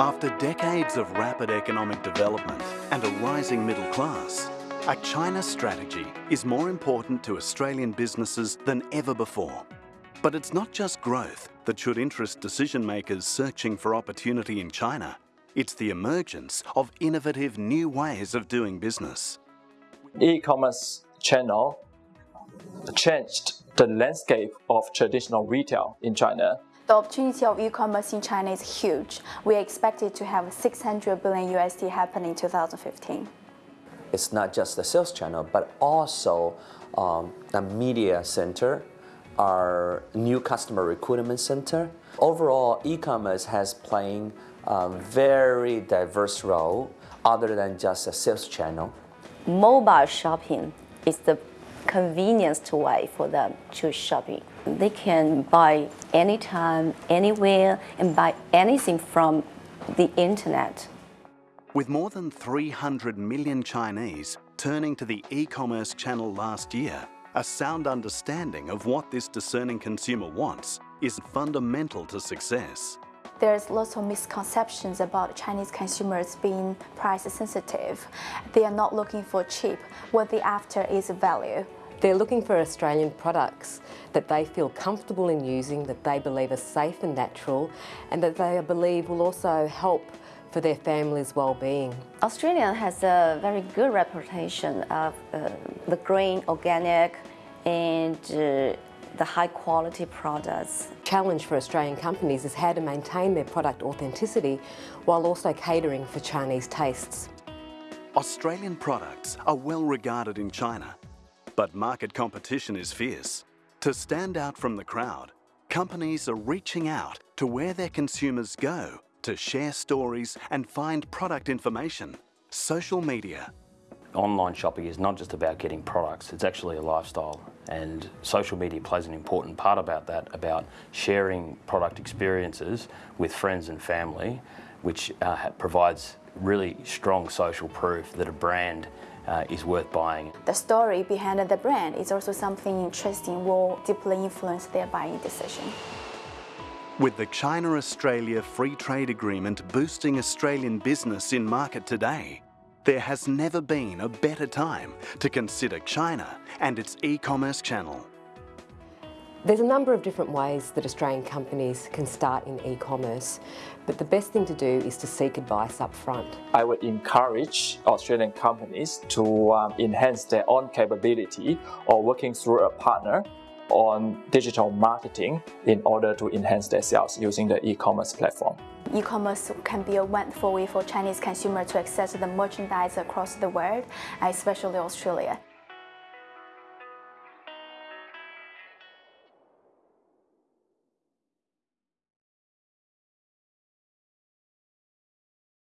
After decades of rapid economic development and a rising middle class, a China strategy is more important to Australian businesses than ever before. But it's not just growth that should interest decision makers searching for opportunity in China. It's the emergence of innovative new ways of doing business. E-commerce channel changed the landscape of traditional retail in China. The opportunity of e-commerce in China is huge. We expect it to have 600 billion USD happen in 2015. It's not just the sales channel, but also um, a media center, our new customer recruitment center. Overall, e-commerce has playing a very diverse role other than just a sales channel. Mobile shopping is the convenience way for them to shopping. They can buy anytime, anywhere, and buy anything from the internet. With more than 300 million Chinese turning to the e-commerce channel last year, a sound understanding of what this discerning consumer wants is fundamental to success. There's lots of misconceptions about Chinese consumers being price sensitive. They are not looking for cheap. What they're after is value. They're looking for Australian products that they feel comfortable in using, that they believe are safe and natural, and that they believe will also help for their family's well-being. Australia has a very good reputation of uh, the green, organic, and uh, the high quality products. Challenge for Australian companies is how to maintain their product authenticity while also catering for Chinese tastes. Australian products are well regarded in China but market competition is fierce. To stand out from the crowd, companies are reaching out to where their consumers go to share stories and find product information. Social media. Online shopping is not just about getting products, it's actually a lifestyle and social media plays an important part about that, about sharing product experiences with friends and family, which uh, provides really strong social proof that a brand uh, is worth buying. The story behind the brand is also something interesting will deeply influence their buying decision. With the China-Australia Free Trade Agreement boosting Australian business in market today, there has never been a better time to consider China and its e-commerce channel. There's a number of different ways that Australian companies can start in e-commerce, but the best thing to do is to seek advice up front. I would encourage Australian companies to um, enhance their own capability or working through a partner on digital marketing in order to enhance their sales using the e-commerce platform. E-commerce can be a wonderful way for Chinese consumers to access the merchandise across the world, especially Australia.